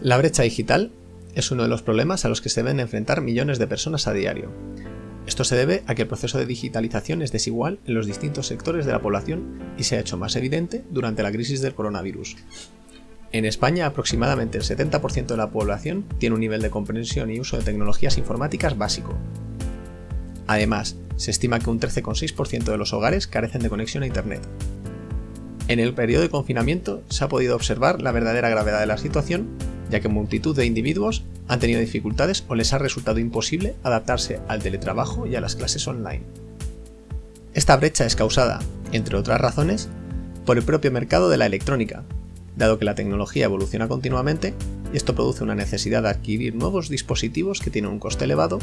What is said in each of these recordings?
La brecha digital es uno de los problemas a los que se deben enfrentar millones de personas a diario. Esto se debe a que el proceso de digitalización es desigual en los distintos sectores de la población y se ha hecho más evidente durante la crisis del coronavirus. En España, aproximadamente el 70% de la población tiene un nivel de comprensión y uso de tecnologías informáticas básico. Además, se estima que un 13,6% de los hogares carecen de conexión a Internet. En el periodo de confinamiento se ha podido observar la verdadera gravedad de la situación, ya que multitud de individuos han tenido dificultades o les ha resultado imposible adaptarse al teletrabajo y a las clases online. Esta brecha es causada, entre otras razones, por el propio mercado de la electrónica, dado que la tecnología evoluciona continuamente y esto produce una necesidad de adquirir nuevos dispositivos que tienen un coste elevado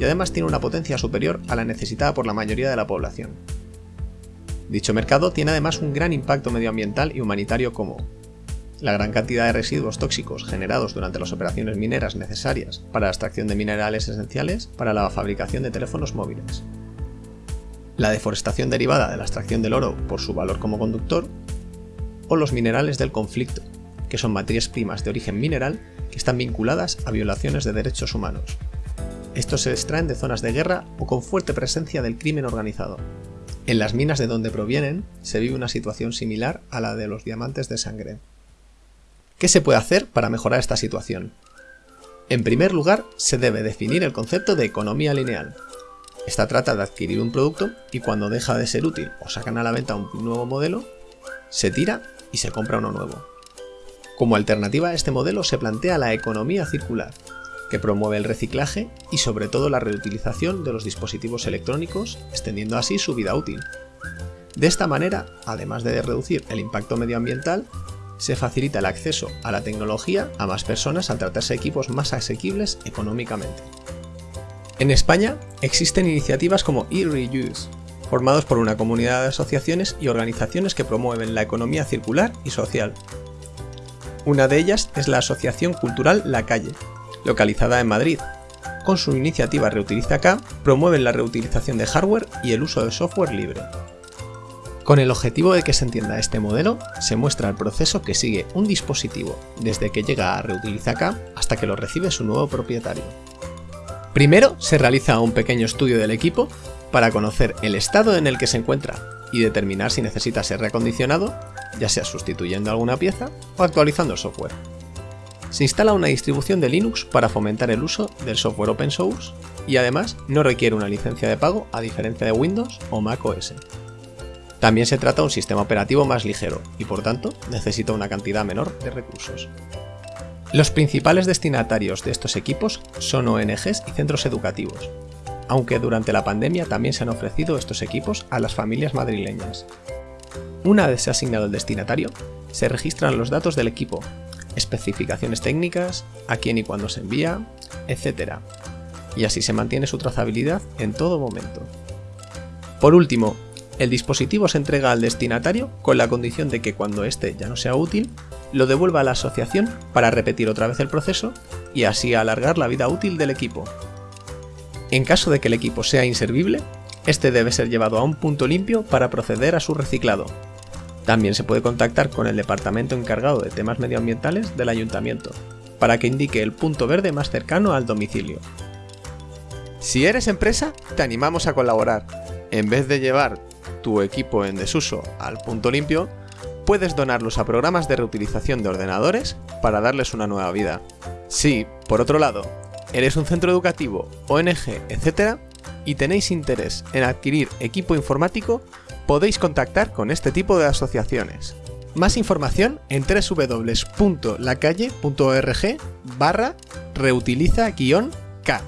y además tiene una potencia superior a la necesitada por la mayoría de la población. Dicho mercado tiene además un gran impacto medioambiental y humanitario como la gran cantidad de residuos tóxicos generados durante las operaciones mineras necesarias para la extracción de minerales esenciales para la fabricación de teléfonos móviles, la deforestación derivada de la extracción del oro por su valor como conductor, o los minerales del conflicto, que son materias primas de origen mineral que están vinculadas a violaciones de derechos humanos. Estos se extraen de zonas de guerra o con fuerte presencia del crimen organizado. En las minas de donde provienen se vive una situación similar a la de los diamantes de sangre. ¿Qué se puede hacer para mejorar esta situación? En primer lugar, se debe definir el concepto de economía lineal. Esta trata de adquirir un producto y cuando deja de ser útil o sacan a la venta un nuevo modelo, se tira y se compra uno nuevo. Como alternativa a este modelo se plantea la economía circular, que promueve el reciclaje y sobre todo la reutilización de los dispositivos electrónicos, extendiendo así su vida útil. De esta manera, además de reducir el impacto medioambiental, se facilita el acceso a la tecnología a más personas al tratarse de equipos más asequibles económicamente. En España existen iniciativas como eReuse, formados por una comunidad de asociaciones y organizaciones que promueven la economía circular y social. Una de ellas es la Asociación Cultural La Calle, localizada en Madrid. Con su iniciativa Reutiliza Acá, promueven la reutilización de hardware y el uso de software libre. Con el objetivo de que se entienda este modelo, se muestra el proceso que sigue un dispositivo desde que llega a Reutiliza Acá hasta que lo recibe su nuevo propietario. Primero se realiza un pequeño estudio del equipo para conocer el estado en el que se encuentra y determinar si necesita ser reacondicionado, ya sea sustituyendo alguna pieza o actualizando el software. Se instala una distribución de Linux para fomentar el uso del software open source y además no requiere una licencia de pago a diferencia de Windows o Mac OS. También se trata de un sistema operativo más ligero y por tanto necesita una cantidad menor de recursos. Los principales destinatarios de estos equipos son ONGs y centros educativos, aunque durante la pandemia también se han ofrecido estos equipos a las familias madrileñas. Una vez se ha asignado el destinatario, se registran los datos del equipo, especificaciones técnicas, a quién y cuándo se envía, etc. Y así se mantiene su trazabilidad en todo momento. Por último, el dispositivo se entrega al destinatario con la condición de que cuando éste ya no sea útil, lo devuelva a la asociación para repetir otra vez el proceso y así alargar la vida útil del equipo. En caso de que el equipo sea inservible, este debe ser llevado a un punto limpio para proceder a su reciclado. También se puede contactar con el departamento encargado de temas medioambientales del ayuntamiento, para que indique el punto verde más cercano al domicilio. Si eres empresa, te animamos a colaborar. En vez de llevar tu equipo en desuso al punto limpio, puedes donarlos a programas de reutilización de ordenadores para darles una nueva vida. Si, por otro lado, eres un centro educativo, ONG, etc. y tenéis interés en adquirir equipo informático, podéis contactar con este tipo de asociaciones. Más información en www.lacalle.org barra reutiliza-k.